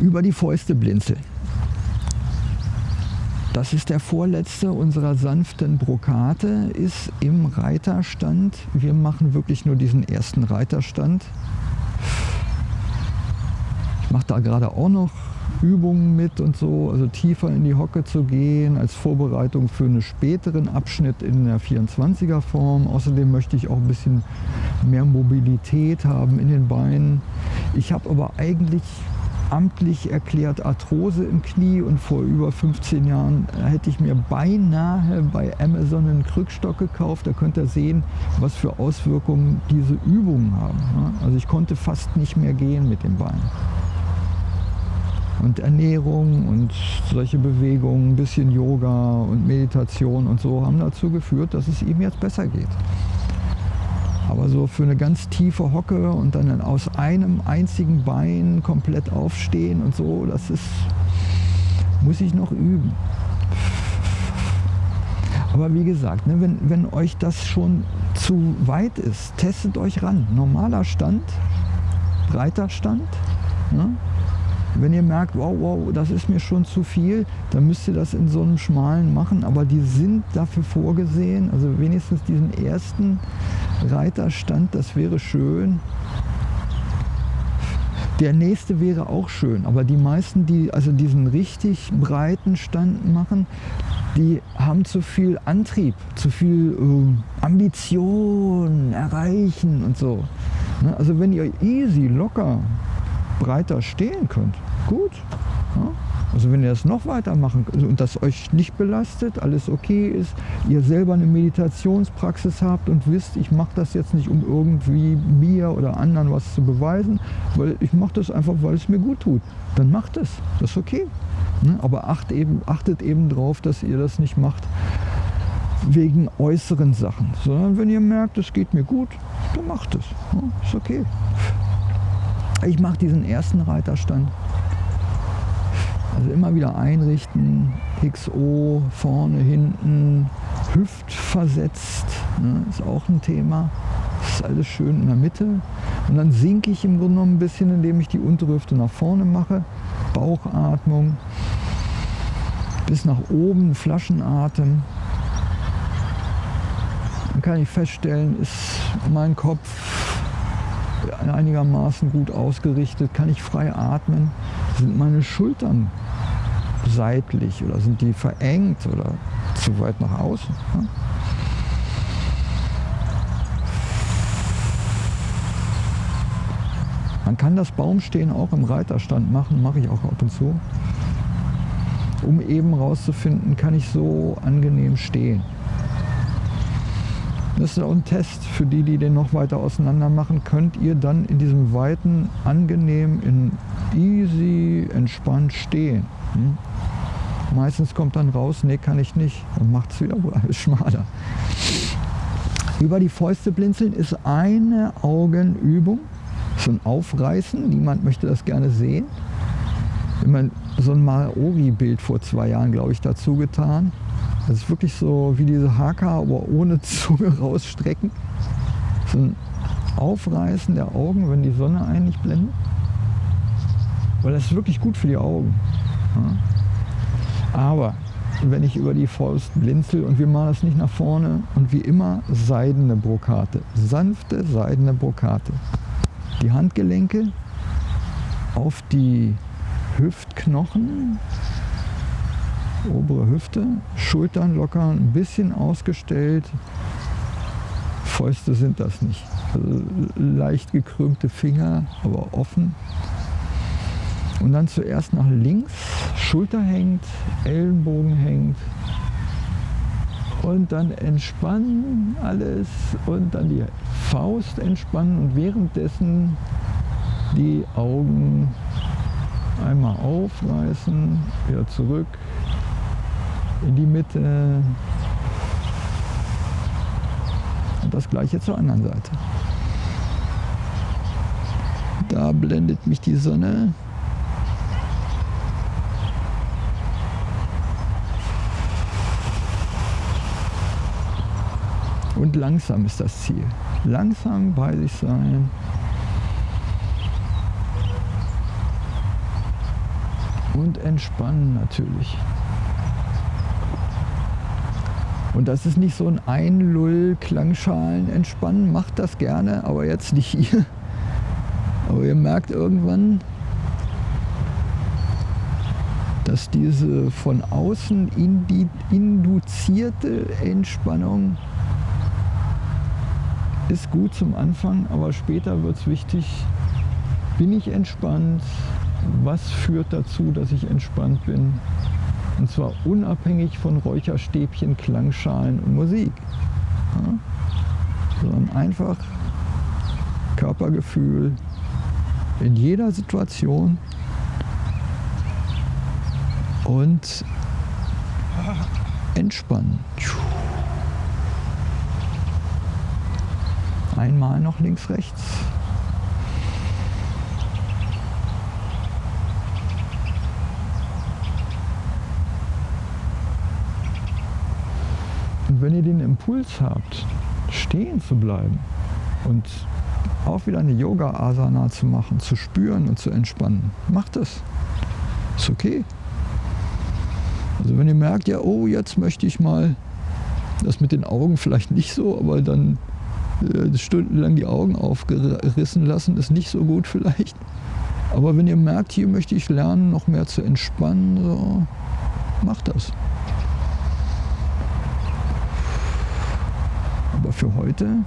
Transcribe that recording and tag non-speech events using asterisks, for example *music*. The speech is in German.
Über die Fäuste blinzeln. Das ist der vorletzte unserer sanften Brokate, ist im Reiterstand. Wir machen wirklich nur diesen ersten Reiterstand. Ich mache da gerade auch noch Übungen mit und so, also tiefer in die Hocke zu gehen als Vorbereitung für einen späteren Abschnitt in der 24er Form. Außerdem möchte ich auch ein bisschen mehr Mobilität haben in den Beinen. Ich habe aber eigentlich amtlich erklärt Arthrose im Knie und vor über 15 Jahren hätte ich mir beinahe bei Amazon einen Krückstock gekauft. Da könnt ihr sehen, was für Auswirkungen diese Übungen haben. Also ich konnte fast nicht mehr gehen mit den Beinen. Und Ernährung und solche Bewegungen, ein bisschen Yoga und Meditation und so haben dazu geführt, dass es ihm jetzt besser geht. Aber so für eine ganz tiefe Hocke und dann aus einem einzigen Bein komplett aufstehen und so, das ist, muss ich noch üben. Aber wie gesagt, ne, wenn, wenn euch das schon zu weit ist, testet euch ran. Normaler Stand, breiter Stand. Ne? Wenn ihr merkt, wow, wow, das ist mir schon zu viel, dann müsst ihr das in so einem schmalen machen. Aber die sind dafür vorgesehen, also wenigstens diesen ersten Reiterstand, das wäre schön. Der nächste wäre auch schön, aber die meisten, die also diesen richtig breiten Stand machen, die haben zu viel Antrieb, zu viel äh, Ambition, erreichen und so. Ne? Also wenn ihr easy, locker, breiter stehen könnt, gut. Ja? Also wenn ihr das noch weiter machen könnt und das euch nicht belastet, alles okay ist, ihr selber eine Meditationspraxis habt und wisst, ich mache das jetzt nicht, um irgendwie mir oder anderen was zu beweisen, weil ich mache das einfach, weil es mir gut tut, dann macht es. Das ist okay. Ne? Aber acht eben, achtet eben darauf, dass ihr das nicht macht wegen äußeren Sachen, sondern wenn ihr merkt, es geht mir gut, dann macht es. Ist okay. Ich mache diesen ersten Reiterstand. Also immer wieder einrichten, XO, vorne, hinten, hüftversetzt, ne, ist auch ein Thema. Das ist alles schön in der Mitte. Und dann sinke ich im Grunde genommen ein bisschen, indem ich die untere Hüfte nach vorne mache. Bauchatmung. Bis nach oben, Flaschenatem. Dann kann ich feststellen, ist mein Kopf einigermaßen gut ausgerichtet, kann ich frei atmen, sind meine Schultern seitlich oder sind die verengt oder zu weit nach außen. Ja? Man kann das Baumstehen auch im Reiterstand machen, mache ich auch ab und zu, um eben rauszufinden, kann ich so angenehm stehen. Das ist auch ein Test für die, die den noch weiter auseinander machen. Könnt ihr dann in diesem weiten, angenehm, in easy, entspannt stehen. Hm? Meistens kommt dann raus, nee, kann ich nicht. Und macht es wieder alles *laughs* schmaler. Über die Fäuste blinzeln ist eine Augenübung. So ein Aufreißen. Niemand möchte das gerne sehen. Immer so ein Maori-Bild vor zwei Jahren, glaube ich, dazu getan. Das ist wirklich so wie diese Haka, aber ohne Zunge *laughs* rausstrecken. So ein Aufreißen der Augen, wenn die Sonne einen nicht blendet. Weil das ist wirklich gut für die Augen. Aber wenn ich über die Faust blinzel und wir machen das nicht nach vorne und wie immer seidene Brokate, sanfte seidene Brokate. Die Handgelenke auf die Hüftknochen, obere Hüfte, Schultern locker, ein bisschen ausgestellt. Fäuste sind das nicht. Also leicht gekrümmte Finger, aber offen. Und dann zuerst nach links, Schulter hängt, Ellenbogen hängt. Und dann entspannen alles und dann die Faust entspannen und währenddessen die Augen einmal aufreißen, wieder zurück, in die Mitte. Und das gleiche zur anderen Seite. Da blendet mich die Sonne. Und langsam ist das Ziel. Langsam bei sich sein. entspannen natürlich. Und das ist nicht so ein Einlull-Klangschalen entspannen. Macht das gerne, aber jetzt nicht hier. Aber ihr merkt irgendwann, dass diese von außen induzierte Entspannung ist gut zum Anfang, aber später wird es wichtig, bin ich entspannt, was führt dazu, dass ich entspannt bin. Und zwar unabhängig von Räucherstäbchen, Klangschalen und Musik. Ja? Sondern einfach Körpergefühl in jeder Situation und entspannen. Einmal noch links, rechts. Wenn ihr den Impuls habt, stehen zu bleiben und auch wieder eine Yoga-Asana zu machen, zu spüren und zu entspannen, macht es. Ist okay. Also wenn ihr merkt, ja, oh, jetzt möchte ich mal das mit den Augen vielleicht nicht so, aber dann äh, stundenlang die Augen aufgerissen lassen, ist nicht so gut vielleicht. Aber wenn ihr merkt, hier möchte ich lernen, noch mehr zu entspannen, so, macht das. Für heute